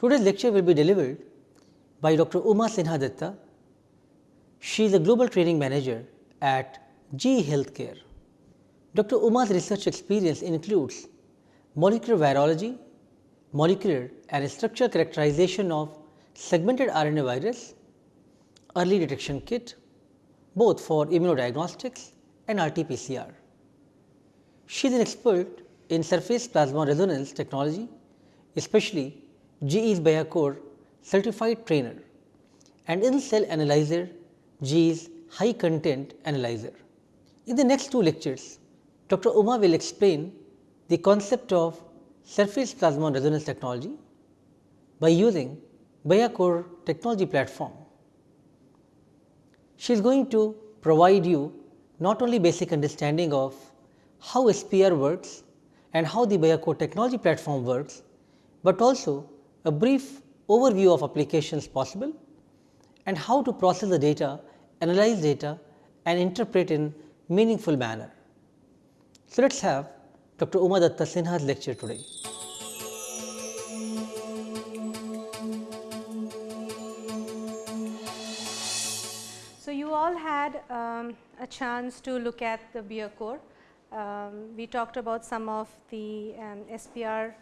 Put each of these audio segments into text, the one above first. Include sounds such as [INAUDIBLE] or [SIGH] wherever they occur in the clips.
Today's lecture will be delivered by Dr. Uma Sinha Datta. She is a global training manager at GE Healthcare. Dr. Uma's research experience includes molecular virology, molecular and structural characterization of segmented RNA virus, early detection kit, both for immunodiagnostics and RT-PCR. She is an expert in surface plasmon resonance technology, especially GE's Biacore certified trainer and in cell analyzer GE's high content analyzer. In the next two lectures, Dr. Uma will explain the concept of surface plasmon resonance technology by using Biacore technology platform. She is going to provide you not only basic understanding of how SPR works and how the Biacore technology platform works, but also a brief overview of applications possible and how to process the data, analyze data and interpret in meaningful manner. So, let us have Dr. Uma Datta Sinha's lecture today. So, you all had um, a chance to look at the Biacore. Um, we talked about some of the um, SPR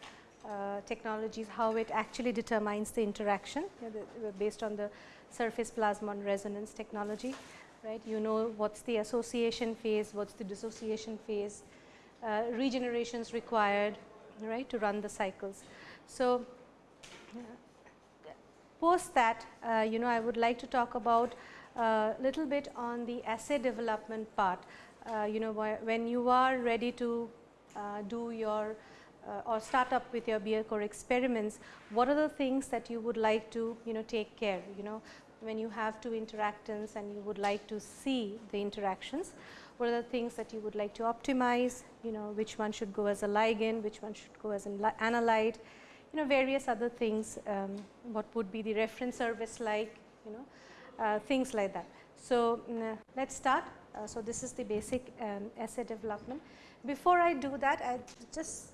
uh, technologies, how it actually determines the interaction the, based on the surface plasmon resonance technology, right. You know what is the association phase, what is the dissociation phase, uh, regenerations required, right, to run the cycles. So, uh, post that, uh, you know, I would like to talk about a uh, little bit on the assay development part. Uh, you know, when you are ready to do your uh, or start up with your Biacore experiments, what are the things that you would like to you know take care you know when you have two interactants and you would like to see the interactions, what are the things that you would like to optimize, you know which one should go as a ligand, which one should go as an analyte, you know various other things, um, what would be the reference surface like, you know uh, things like that. So, uh, let us start. Uh, so, this is the basic um, assay development. Before I do that, I just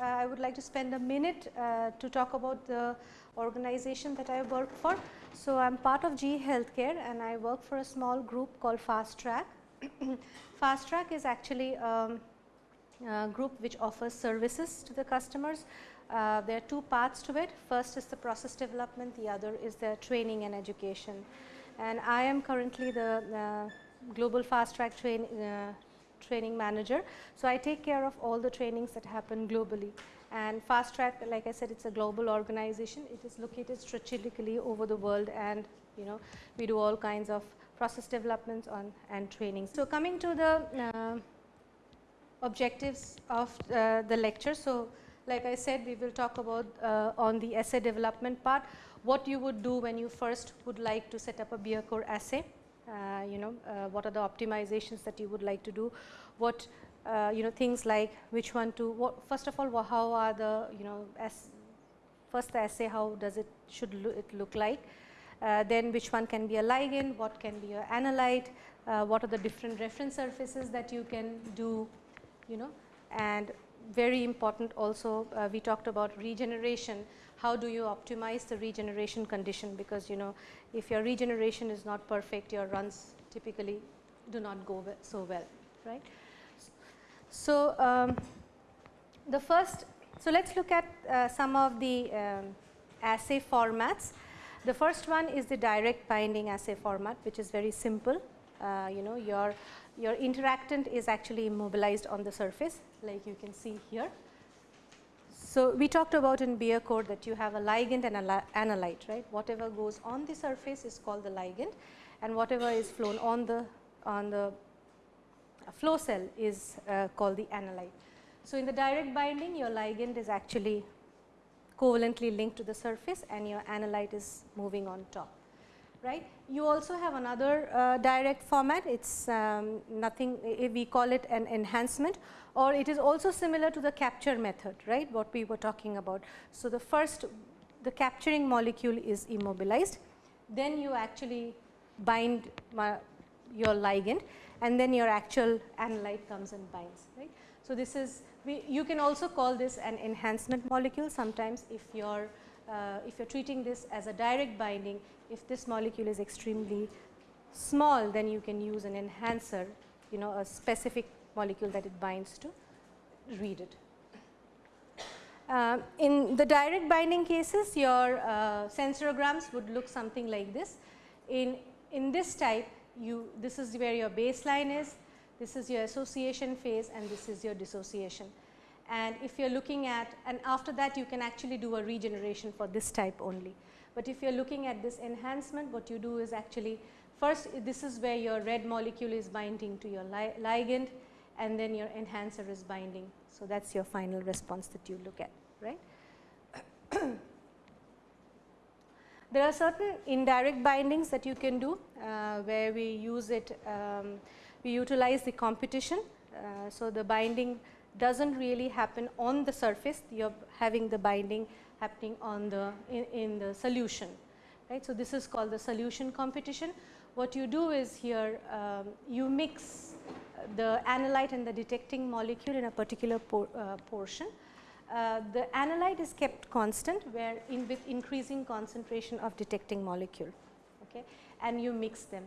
I would like to spend a minute uh, to talk about the organization that I work for. So, I am part of GE Healthcare and I work for a small group called Fast Track. [COUGHS] Fast Track is actually um, a group which offers services to the customers. Uh, there are two parts to it. First is the process development, the other is the training and education. And I am currently the uh, global fast track train, uh, training manager. So, I take care of all the trainings that happen globally and fast track like I said it is a global organization. It is located strategically over the world and you know we do all kinds of process developments on and trainings. So, coming to the uh, objectives of uh, the lecture. So, like I said we will talk about uh, on the assay development part what you would do when you first would like to set up a Biacore assay uh, you know uh, what are the optimizations that you would like to do, what uh, you know things like which one to what first of all how are the you know as first the assay how does it should lo it look like, then which one can be a ligand, what can be an analyte, what are the different reference surfaces that you can do you know? And very important also uh, we talked about regeneration how do you optimize the regeneration condition because you know if your regeneration is not perfect your runs typically do not go so well right. So, um, the first so let us look at uh, some of the um, assay formats. The first one is the direct binding assay format which is very simple uh, you know your your interactant is actually immobilized on the surface like you can see here so, we talked about in Biacore that you have a ligand and an analyte, right. Whatever goes on the surface is called the ligand and whatever is flown on the on the flow cell is uh, called the analyte. So, in the direct binding your ligand is actually covalently linked to the surface and your analyte is moving on top right. You also have another uh, direct format, it is um, nothing, we call it an enhancement or it is also similar to the capture method, right, what we were talking about. So, the first, the capturing molecule is immobilized, then you actually bind your ligand and then your actual analyte comes and binds, right. So, this is, we, you can also call this an enhancement molecule sometimes if your uh, if you are treating this as a direct binding, if this molecule is extremely small, then you can use an enhancer, you know a specific molecule that it binds to read it. Uh, in the direct binding cases, your uh, sensorograms would look something like this. In, in this type, you this is where your baseline is, this is your association phase and this is your dissociation. And if you are looking at and after that you can actually do a regeneration for this type only. But if you are looking at this enhancement, what you do is actually first this is where your red molecule is binding to your li ligand and then your enhancer is binding. So, that is your final response that you look at, right. [COUGHS] there are certain indirect bindings that you can do uh, where we use it, um, we utilize the competition. Uh, so, the binding does not really happen on the surface, you are having the binding happening on the in, in the solution. Right. So, this is called the solution competition. What you do is here um, you mix the analyte and the detecting molecule in a particular por, uh, portion. Uh, the analyte is kept constant where in with increasing concentration of detecting molecule okay, and you mix them.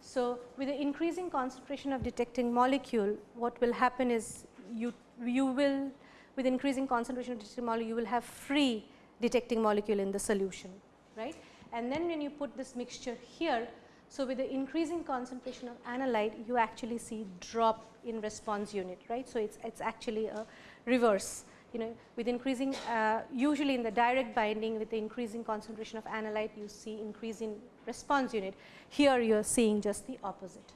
So, with the increasing concentration of detecting molecule what will happen is you, you will with increasing concentration of detecting molecule you will have free detecting molecule in the solution right. And then when you put this mixture here so, with the increasing concentration of analyte you actually see drop in response unit right. So, it is it's actually a reverse you know with increasing uh, usually in the direct binding with the increasing concentration of analyte you see increase in response unit. Here you are seeing just the opposite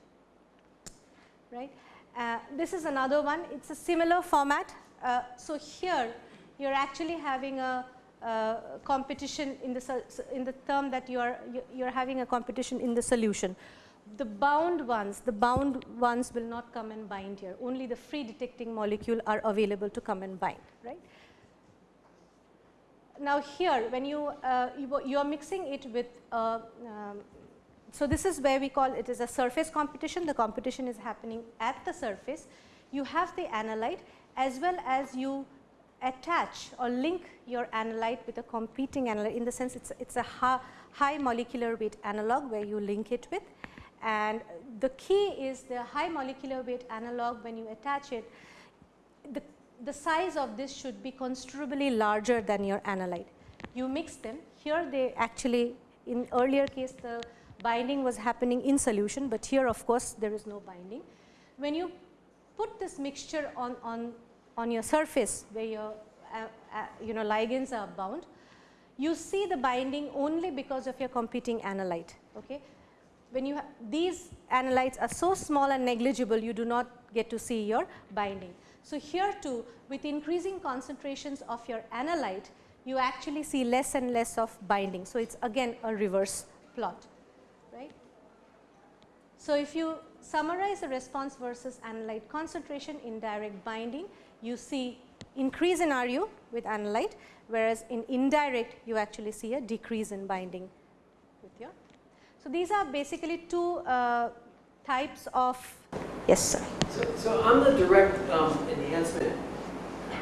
right. Uh, this is another one it is a similar format. Uh, so, here you are actually having a uh, competition in the in the term that you are you are having a competition in the solution. The bound ones, the bound ones will not come and bind here. Only the free detecting molecule are available to come and bind, right? Now here, when you uh, you, you, are mixing it with uh, um, so this is where we call it is a surface competition. The competition is happening at the surface. You have the analyte as well as you attach or link your analyte with a competing analyte in the sense it's it's a high, high molecular weight analog where you link it with and the key is the high molecular weight analog when you attach it the the size of this should be considerably larger than your analyte you mix them here they actually in earlier case the binding was happening in solution but here of course there is no binding when you put this mixture on on on your surface where your uh, uh, you know ligands are bound, you see the binding only because of your competing analyte. Okay. When you these analytes are so small and negligible, you do not get to see your binding. So, here too with increasing concentrations of your analyte, you actually see less and less of binding. So, it is again a reverse plot. Right? So, if you summarize the response versus analyte concentration in direct binding, you see increase in RU with analyte, whereas in indirect you actually see a decrease in binding with your. So, these are basically two uh, types of yes sir. So, so on the direct um, enhancement,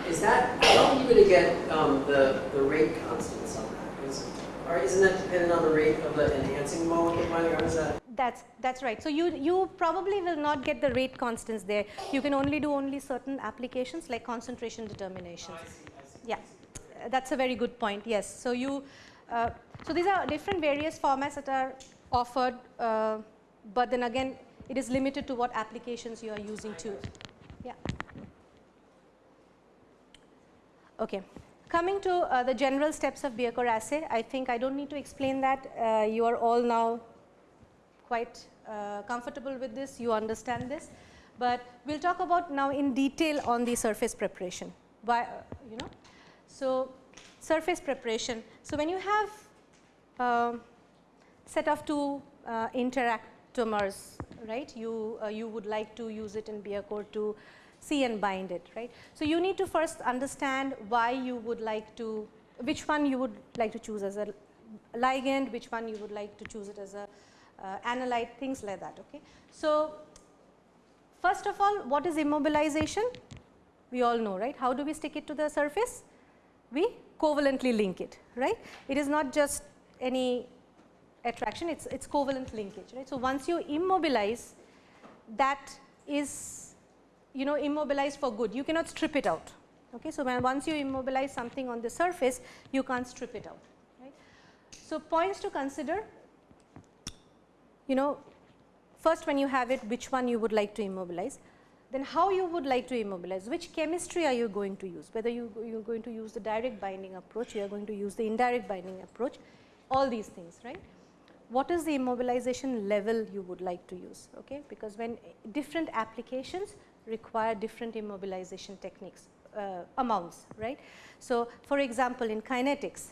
is that how are you going to get um, the, the rate constants on that? Is, or isn't that dependent on the rate of the enhancing molecule of binding or is that? That's that's right. So you you probably will not get the rate constants there. You can only do only certain applications like concentration determinations. Oh, I see, I see. Yeah, that's a very good point. Yes. So you uh, so these are different various formats that are offered, uh, but then again it is limited to what applications you are using to. Yeah. Okay. Coming to uh, the general steps of Biacore assay, I think I don't need to explain that. Uh, you are all now quite uh, comfortable with this, you understand this. But we will talk about now in detail on the surface preparation, Why, uh, you know. So, surface preparation. So, when you have uh, set of two uh, interactomers, right, you, uh, you would like to use it in Biacore to see and bind it, right. So, you need to first understand why you would like to, which one you would like to choose as a ligand, which one you would like to choose it as a uh, analyte things like that. Okay. So, first of all what is immobilization? We all know right. How do we stick it to the surface? we covalently link it, right. It is not just any attraction, it is it's covalent linkage, right. So, once you immobilize that is you know immobilized for good, you cannot strip it out. Okay. So, when once you immobilize something on the surface, you can't strip it out. Right. So, points to consider you know first when you have it which one you would like to immobilize, then how you would like to immobilize, which chemistry are you going to use, whether you, you are going to use the direct binding approach, you are going to use the indirect binding approach, all these things, right. What is the immobilization level you would like to use, okay? because when different applications require different immobilization techniques, uh, amounts, right. So, for example, in kinetics,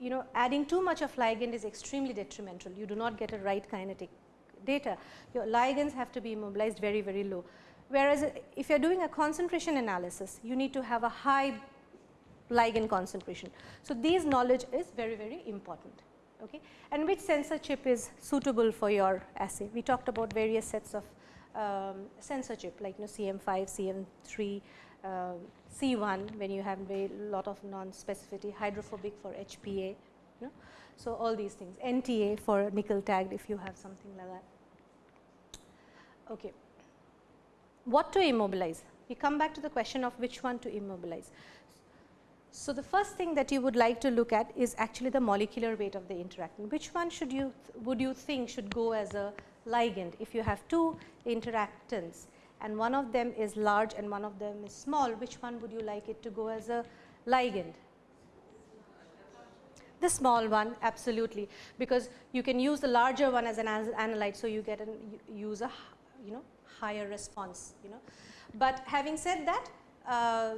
you know adding too much of ligand is extremely detrimental, you do not get a right kinetic data, your ligands have to be immobilized very, very low. Whereas, if you are doing a concentration analysis, you need to have a high ligand concentration. So, these knowledge is very, very important. Okay. And which sensor chip is suitable for your assay? We talked about various sets of um, sensor chip like you know, CM5, CM3, uh, C1 when you have a lot of non-specificity, hydrophobic for HPA. You know. So, all these things, NTA for nickel tagged if you have something like that. Okay. What to immobilize? We come back to the question of which one to immobilize. So, the first thing that you would like to look at is actually the molecular weight of the interactant. Which one should you would you think should go as a ligand if you have two interactants and one of them is large and one of them is small, which one would you like it to go as a ligand? The small one absolutely, because you can use the larger one as an analyte. So, you get an use a you know higher response you know. But having said that uh,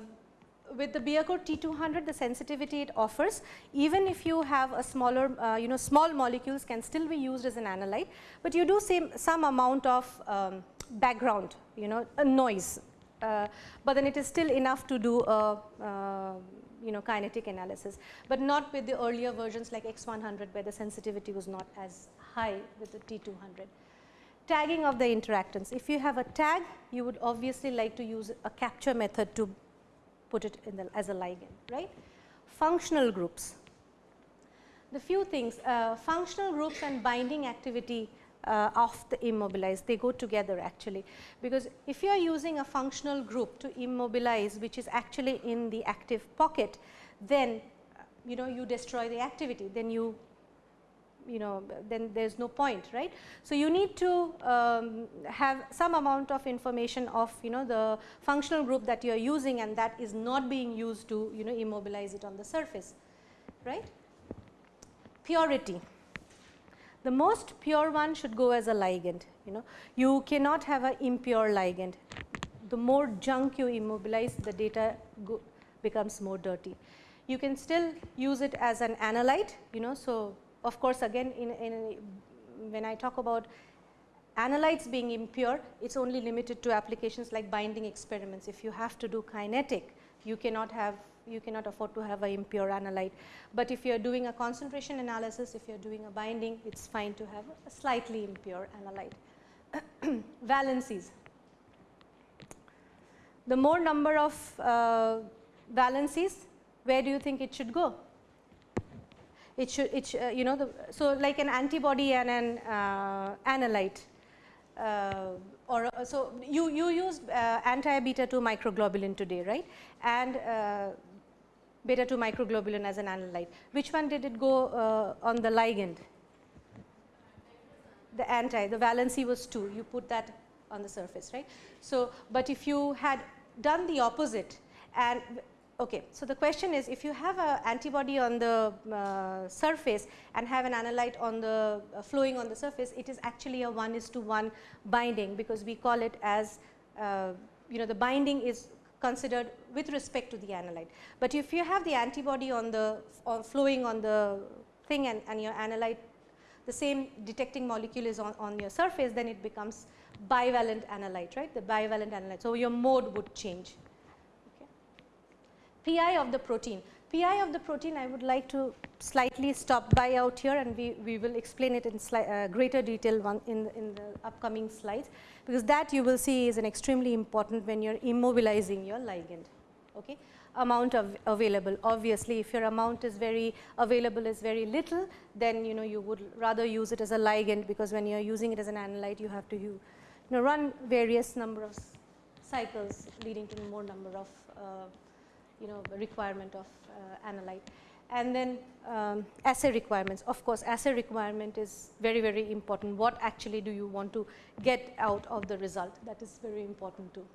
with the Biacore T200 the sensitivity it offers even if you have a smaller uh, you know small molecules can still be used as an analyte, but you do see some amount of um, background you know a noise, uh, but then it is still enough to do a uh, you know kinetic analysis, but not with the earlier versions like X100 where the sensitivity was not as high with the T200 tagging of the interactants. If you have a tag, you would obviously like to use a capture method to put it in the, as a ligand, right. Functional groups. The few things, uh, functional groups and binding activity uh, of the immobilized, they go together actually. Because if you are using a functional group to immobilize, which is actually in the active pocket, then you know you destroy the activity, then you you know then there is no point right. So, you need to um, have some amount of information of you know the functional group that you are using and that is not being used to you know immobilize it on the surface right. Purity the most pure one should go as a ligand you know you cannot have an impure ligand the more junk you immobilize the data becomes more dirty. You can still use it as an analyte you know so of course, again in, in when I talk about analytes being impure, it is only limited to applications like binding experiments. If you have to do kinetic, you cannot have you cannot afford to have a impure analyte. But if you are doing a concentration analysis, if you are doing a binding, it is fine to have a slightly impure analyte. [CLEARS THROAT] Valencies. The more number of uh, valencies, where do you think it should go? it should it uh, you know the so like an antibody and an uh, analyte uh, or uh, so you you use uh, anti beta 2 microglobulin today right and uh, beta 2 microglobulin as an analyte. Which one did it go on the ligand? The anti the valency was 2 you put that on the surface right? So but if you had done the opposite and Okay. So, the question is if you have an antibody on the uh, surface and have an analyte on the uh, flowing on the surface, it is actually a 1 is to 1 binding because we call it as uh, you know the binding is considered with respect to the analyte. But if you have the antibody on the flowing on the thing and, and your analyte the same detecting molecule is on, on your surface, then it becomes bivalent analyte, right, the bivalent analyte. So, your mode would change. PI of the protein. PI of the protein I would like to slightly stop by out here and we, we will explain it in uh, greater detail one in, the, in the upcoming slides because that you will see is an extremely important when you are immobilizing your ligand. Okay. Amount of available obviously if your amount is very available is very little then you know you would rather use it as a ligand because when you are using it as an analyte you have to you, you know run various number of cycles leading to more number of uh, you know requirement of uh, analyte and then um, assay requirements. Of course, assay requirement is very, very important. What actually do you want to get out of the result? That is very important too.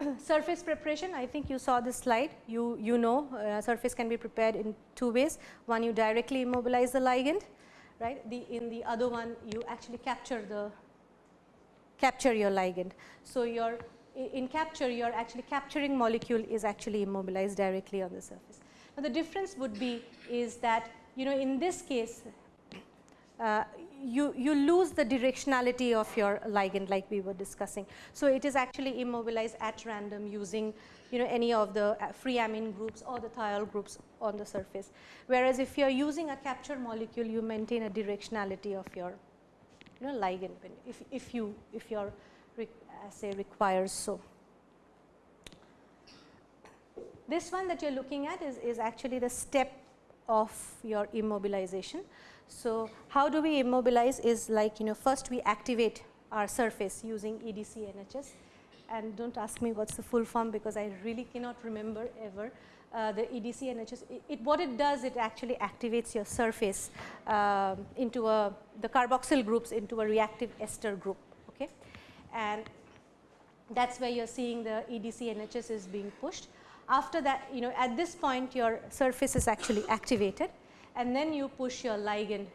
[COUGHS] surface preparation, I think you saw this slide. You, you know uh, surface can be prepared in two ways. One, you directly immobilize the ligand, right. The, in the other one, you actually capture the capture your ligand. So, your in capture you are actually capturing molecule is actually immobilized directly on the surface. Now, the difference would be is that you know in this case uh, you, you lose the directionality of your ligand like we were discussing. So, it is actually immobilized at random using you know any of the uh, free amine groups or the thiol groups on the surface. Whereas, if you are using a capture molecule you maintain a directionality of your you know ligand if, if you if your assay requires so. This one that you are looking at is, is actually the step of your immobilization. So, how do we immobilize is like you know first we activate our surface using EDC NHS and do not ask me what is the full form because I really cannot remember ever uh, the EDC NHS. It, what it does it actually activates your surface uh, into a the carboxyl groups into a reactive ester group okay and that is where you are seeing the EDC NHS is being pushed. After that you know at this point your surface is actually activated and then you push your ligand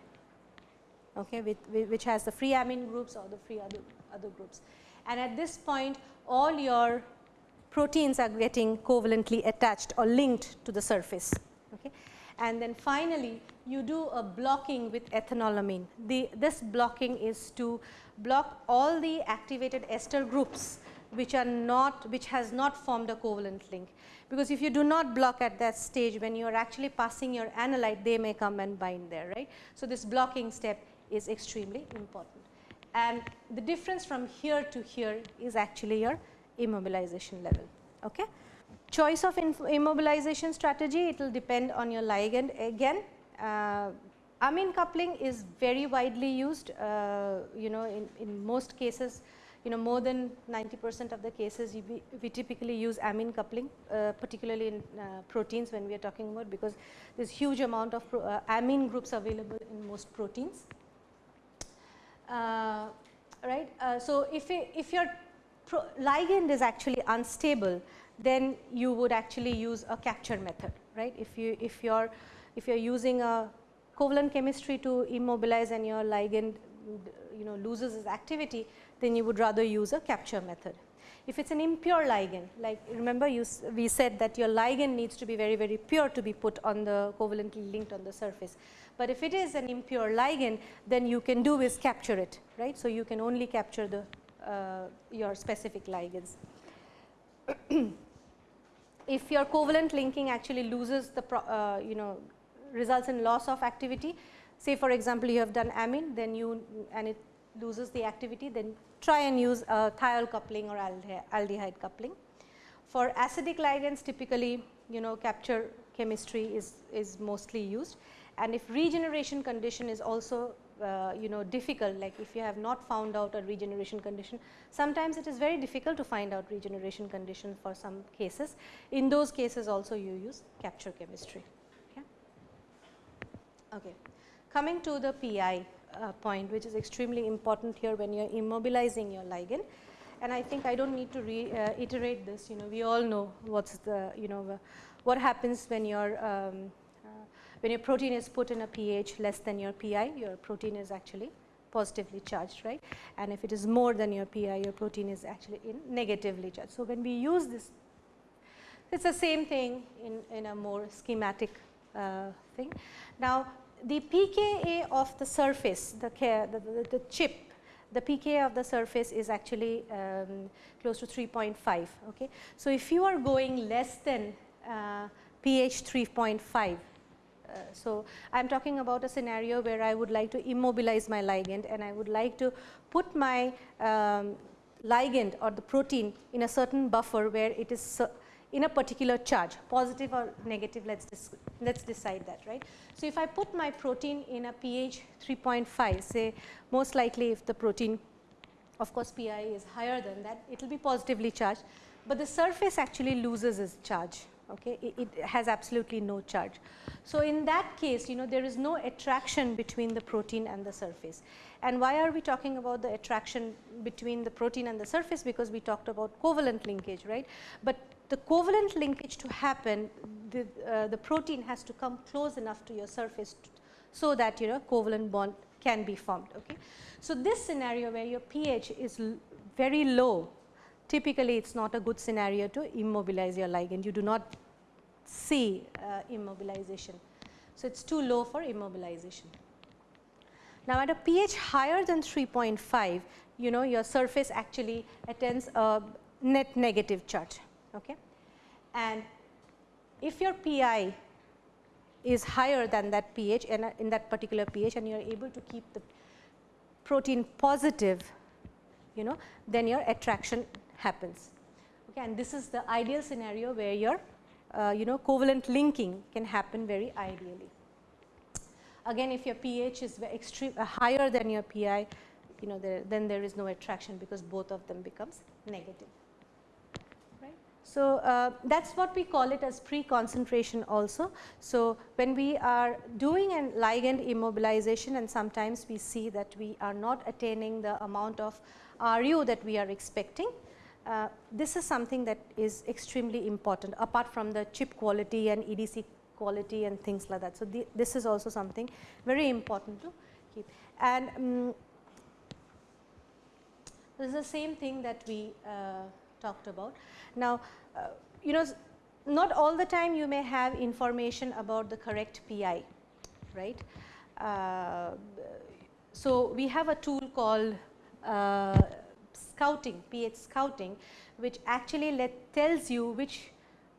okay, with, which has the free amine groups or the free other, other groups. And at this point all your proteins are getting covalently attached or linked to the surface. Okay. And then finally, you do a blocking with ethanolamine. The, this blocking is to block all the activated ester groups which are not which has not formed a covalent link. Because if you do not block at that stage when you are actually passing your analyte they may come and bind there right. So, this blocking step is extremely important and the difference from here to here is actually your immobilization level. Okay. Choice of immobilization strategy it will depend on your ligand again uh, amine coupling is very widely used uh, you know in, in most cases you know more than 90 percent of the cases we, typically use amine coupling uh, particularly in uh, proteins when we are talking about because there is huge amount of pro, uh, amine groups available in most proteins. Uh, right. Uh, so, if, if your ligand is actually unstable then you would actually use a capture method right. If you if you are if you are using a covalent chemistry to immobilize and your ligand you know loses its activity then you would rather use a capture method. If it is an impure ligand like remember you we said that your ligand needs to be very very pure to be put on the covalently linked on the surface. But if it is an impure ligand then you can do is capture it right. So, you can only capture the uh, your specific ligands. [CLEARS THROAT] if your covalent linking actually loses the uh, you know results in loss of activity say for example, you have done amine then you and it loses the activity then try and use a thiol coupling or aldehyde coupling. For acidic ligands typically you know capture chemistry is, is mostly used and if regeneration condition is also uh, you know difficult like if you have not found out a regeneration condition sometimes it is very difficult to find out regeneration condition for some cases in those cases also you use capture chemistry okay. okay. Coming to the PI uh, point which is extremely important here when you are immobilizing your ligand and I think I do not need to reiterate this you know we all know what is the you know what happens when your um, uh, when your protein is put in a pH less than your PI your protein is actually positively charged right and if it is more than your PI your protein is actually in negatively charged. So, when we use this it is the same thing in, in a more schematic uh, thing. Now, the pKa of the surface, the, the, the, chip, the pKa of the surface is actually um, close to 3.5. Okay. So, if you are going less than uh, pH 3.5, uh, so I am talking about a scenario where I would like to immobilize my ligand and I would like to put my um, ligand or the protein in a certain buffer where it is in a particular charge positive or negative let us let's decide that right. So, if I put my protein in a pH 3.5 say most likely if the protein of course, Pi is higher than that it will be positively charged, but the surface actually loses its charge okay? It, it, has absolutely no charge. So, in that case you know there is no attraction between the protein and the surface. And why are we talking about the attraction between the protein and the surface? Because we talked about covalent linkage right, but the covalent linkage to happen the, uh, the protein has to come close enough to your surface so that you know covalent bond can be formed. Okay. So, this scenario where your pH is very low typically it is not a good scenario to immobilize your ligand you do not see uh, immobilization. So, it is too low for immobilization. Now, at a pH higher than 3.5 you know your surface actually attains a net negative charge. Okay. And if your Pi is higher than that pH and in that particular pH and you are able to keep the protein positive you know then your attraction happens. Okay? And this is the ideal scenario where your uh, you know covalent linking can happen very ideally. Again if your pH is extreme uh, higher than your pi you know there, then there is no attraction because both of them becomes negative so, uh, that is what we call it as pre-concentration also. So, when we are doing a ligand immobilization and sometimes we see that we are not attaining the amount of RU that we are expecting, uh, this is something that is extremely important apart from the chip quality and EDC quality and things like that. So, the, this is also something very important to keep. And um, this is the same thing that we uh, talked about. Now, you know not all the time you may have information about the correct PI, right. Uh, so, we have a tool called uh, scouting, pH scouting, which actually let tells you which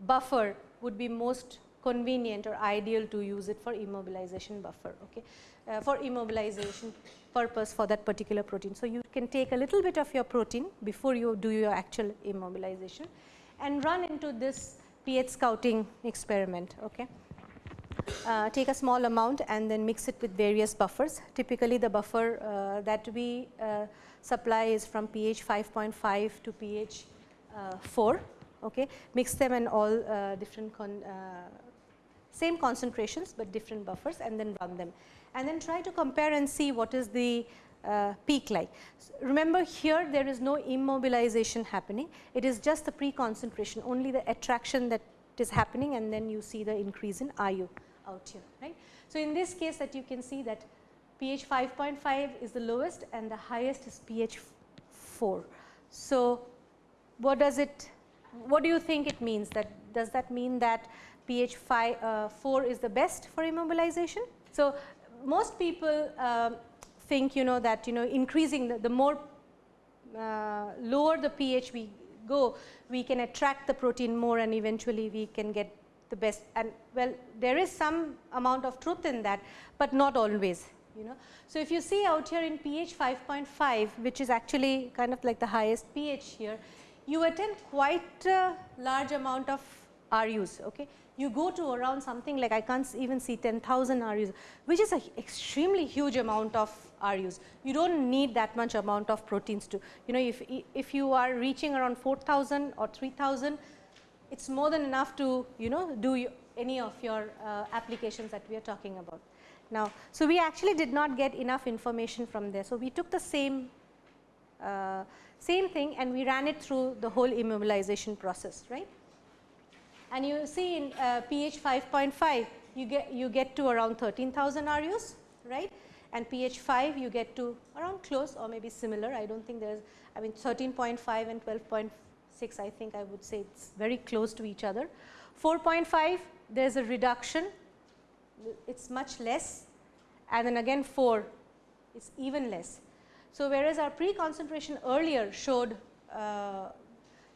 buffer would be most convenient or ideal to use it for immobilization buffer, okay, uh, for immobilization purpose for that particular protein. So, you can take a little bit of your protein before you do your actual immobilization and run into this pH scouting experiment. Okay. Uh, take a small amount and then mix it with various buffers. Typically, the buffer uh, that we uh, supply is from pH 5.5 to pH uh, 4. Okay. Mix them in all uh, different con uh, same concentrations, but different buffers and then run them and then try to compare and see what is the uh, peak like. Remember here there is no immobilization happening, it is just the pre-concentration only the attraction that is happening and then you see the increase in RU out here right. So, in this case that you can see that pH 5.5 is the lowest and the highest is pH 4. So, what does it what do you think it means that does that mean that pH 5 uh, 4 is the best for immobilization? So, most people uh, think you know that you know increasing the, the more uh, lower the pH we go, we can attract the protein more and eventually we can get the best and well there is some amount of truth in that, but not always you know. So, if you see out here in pH 5.5 which is actually kind of like the highest pH here, you attain quite a large amount of RUs. Okay you go to around something like I can't even see 10,000 RUs, which is an extremely huge amount of RUs. You do not need that much amount of proteins to, you know, if, if you are reaching around 4,000 or 3,000, it is more than enough to, you know, do any of your uh, applications that we are talking about. Now, so we actually did not get enough information from there. So, we took the same uh, same thing and we ran it through the whole immobilization process, right and you see in uh, pH 5.5 you get you get to around 13,000 RUs right and pH 5 you get to around close or maybe similar I do not think there is I mean 13.5 and 12.6 I think I would say it is very close to each other. 4.5 there is a reduction it is much less and then again 4 is even less. So, whereas our pre-concentration earlier showed uh,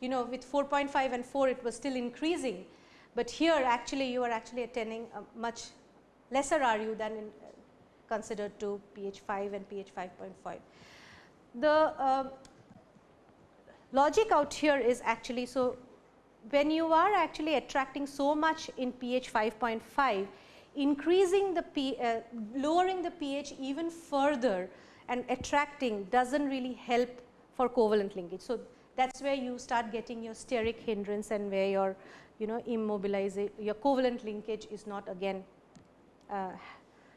you know with 4.5 and 4 it was still increasing, but here actually you are actually attaining a much lesser RU than in, uh, considered to pH 5 and pH 5.5. The uh, logic out here is actually, so when you are actually attracting so much in pH 5.5, increasing the P, uh, lowering the pH even further and attracting does not really help for covalent linkage. So, that is where you start getting your steric hindrance and where your you know immobilization your covalent linkage is not again uh,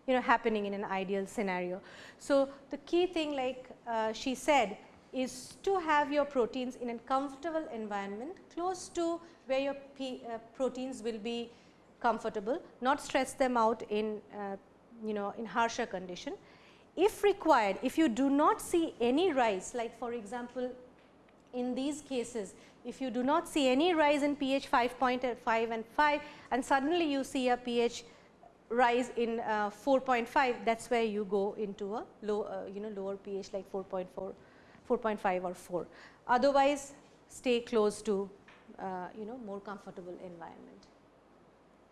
you know happening in an ideal scenario. So, the key thing like uh, she said is to have your proteins in a comfortable environment close to where your P, uh, proteins will be comfortable, not stress them out in uh, you know in harsher condition. If required, if you do not see any rise like for example, in these cases if you do not see any rise in pH 5.5 and 5 and suddenly you see a pH rise in uh, 4.5 that is where you go into a low uh, you know lower pH like 4.4 4.5 or 4. Otherwise, stay close to uh, you know more comfortable environment.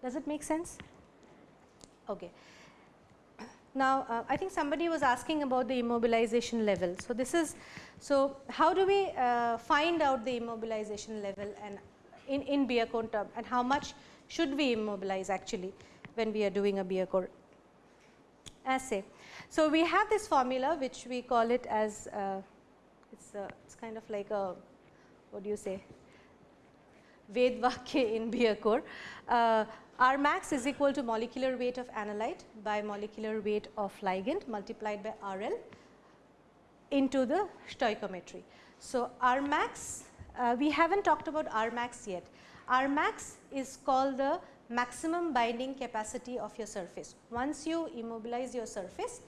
Does it make sense? Okay. Now, uh, I think somebody was asking about the immobilization level. So, this is, so how do we uh, find out the immobilization level and in, in Biacore term and how much should we immobilize actually when we are doing a Biacore assay. So, we have this formula which we call it as uh, it's, uh, it's kind of like a what do you say Vedvakya in Biacore. Uh, R max is equal to molecular weight of analyte by molecular weight of ligand multiplied by RL into the stoichiometry. So, R max uh, we have not talked about R max yet. R max is called the maximum binding capacity of your surface. Once you immobilize your surface,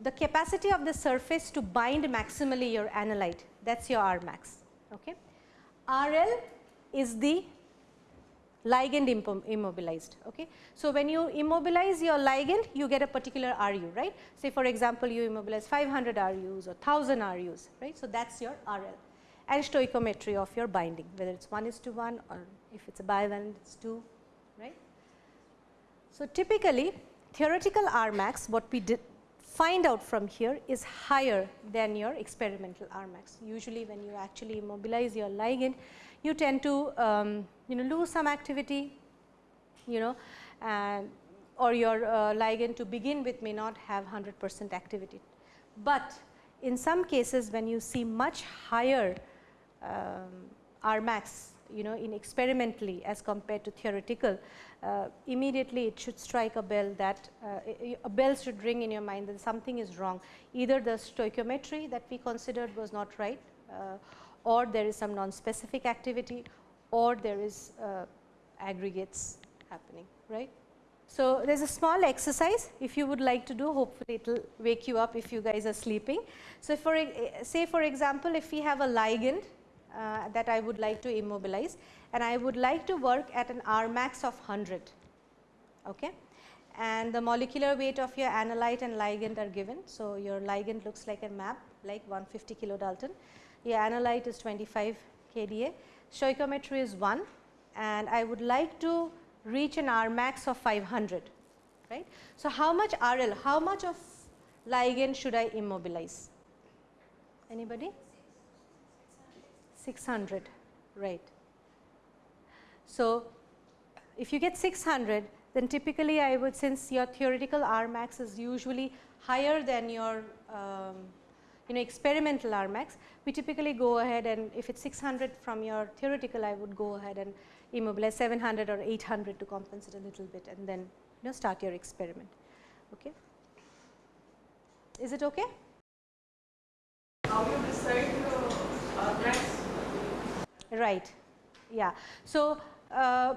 the capacity of the surface to bind maximally your analyte that is your R max. Okay. RL is the ligand immobilized. Okay. So, when you immobilize your ligand you get a particular RU right. Say for example, you immobilize 500 RUs or 1000 RUs right. So, that is your RL and stoichiometry of your binding whether it is 1 is to 1 or if it is a bivalent it is 2 right. So, typically theoretical R max what we did find out from here is higher than your experimental R max. Usually when you actually immobilize your ligand, you tend to um, you know lose some activity, you know and or your uh, ligand to begin with may not have 100 percent activity. But in some cases when you see much higher um, R max you know in experimentally as compared to theoretical, uh, immediately it should strike a bell that uh, a bell should ring in your mind that something is wrong. Either the stoichiometry that we considered was not right uh, or there is some non-specific activity or there is uh, aggregates happening, right. So, there is a small exercise if you would like to do hopefully it will wake you up if you guys are sleeping. So, for say for example, if we have a ligand uh, that I would like to immobilize and I would like to work at an R max of 100 okay. and the molecular weight of your analyte and ligand are given. So, your ligand looks like a mAb like 150 kilodalton, your analyte is 25 kDa, stoichiometry is 1 and I would like to reach an R max of 500 right. So, how much RL, how much of ligand should I immobilize? Anybody? 600 right. So, if you get 600 then typically I would since your theoretical R max is usually higher than your um, you know experimental RMAX, we typically go ahead and if it is 600 from your theoretical I would go ahead and immobilize 700 or 800 to compensate a little bit and then you know start your experiment. Okay. Is it okay? How you decide the R Right. Yeah. So, uh,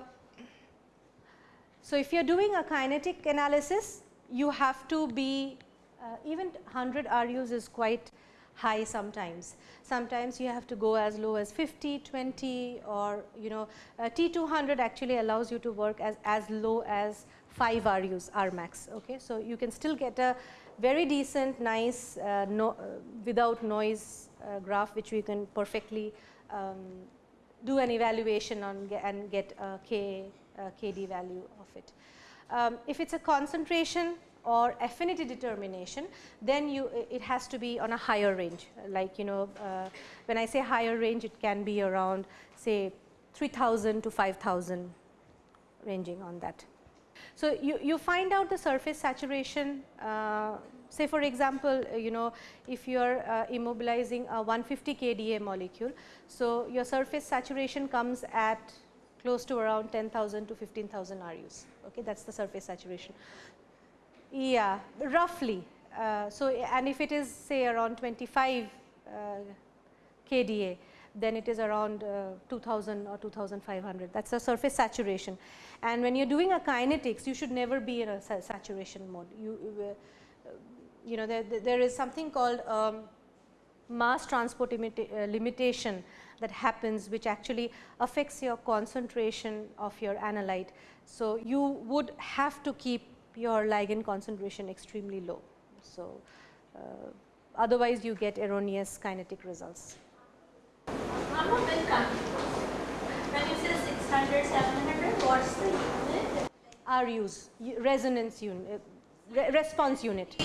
so if you are doing a kinetic analysis, you have to be uh, even 100 RUs is quite high sometimes. Sometimes you have to go as low as 50, 20 or you know uh, T200 actually allows you to work as, as low as 5 RUs R max. Okay. So, you can still get a very decent nice uh, no, uh, without noise uh, graph which we can perfectly um, do an evaluation on and get a K, KD value of it. Um, if it is a concentration or affinity determination, then you it has to be on a higher range. Like you know, uh, when I say higher range, it can be around say 3000 to 5000 ranging on that. So, you, you find out the surface saturation uh, say for example, uh, you know if you are uh, immobilizing a 150 kDa molecule. So, your surface saturation comes at close to around 10,000 to 15,000 RUs okay that is the surface saturation. Yeah roughly. Uh, so, and if it is say around 25 uh, kDa then it is around uh, 2000 or 2500 that is a surface saturation. And when you are doing a kinetics you should never be in a sa saturation mode. You, uh, you know there, there is something called um, mass transport uh, limitation that happens which actually affects your concentration of your analyte. So, you would have to keep your ligand concentration extremely low. So, uh, otherwise you get erroneous kinetic results. I'm a bit. When you say 600, 700, what's the unit? RUs, resonance unit, re response unit.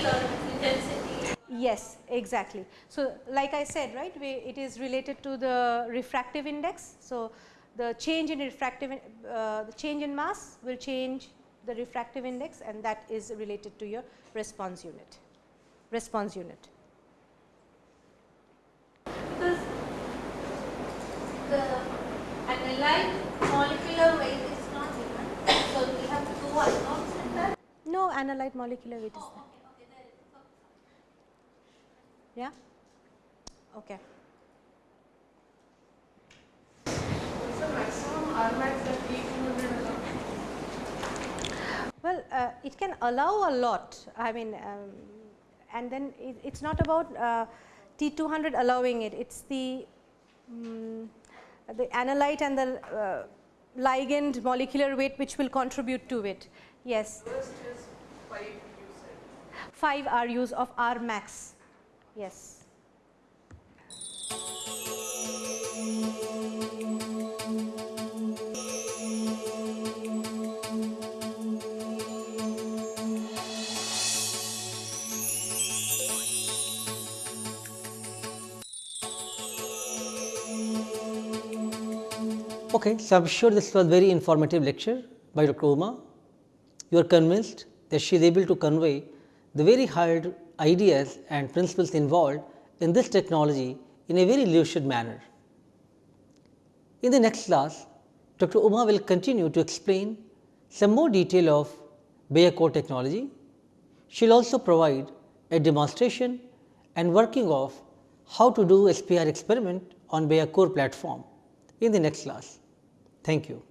Yes, exactly. So, like I said, right, we, it is related to the refractive index. So, the change in refractive, uh, the change in mass will change the refractive index and that is related to your response unit, response unit. Because the analyte molecular weight is not given. So we have two unknowns in that. No analyte molecular weight is oh, there. Okay, okay, there is. Yeah. Okay. What's the maximum Rmax that T200 allows? Well, uh, it can allow a lot. I mean, um, and then it, it's not about uh, T200 allowing it. It's the um, the analyte and the uh, ligand molecular weight which will contribute to it. Yes. 5 you 5 RUs of R max. Yes. Okay, so I'm sure this was very informative lecture by Dr. Uma. You are convinced that she is able to convey the very hard ideas and principles involved in this technology in a very lucid manner. In the next class, Dr. Uma will continue to explain some more detail of Biacore technology. She will also provide a demonstration and working of how to do SPR experiment on Biacore platform in the next class. Thank you.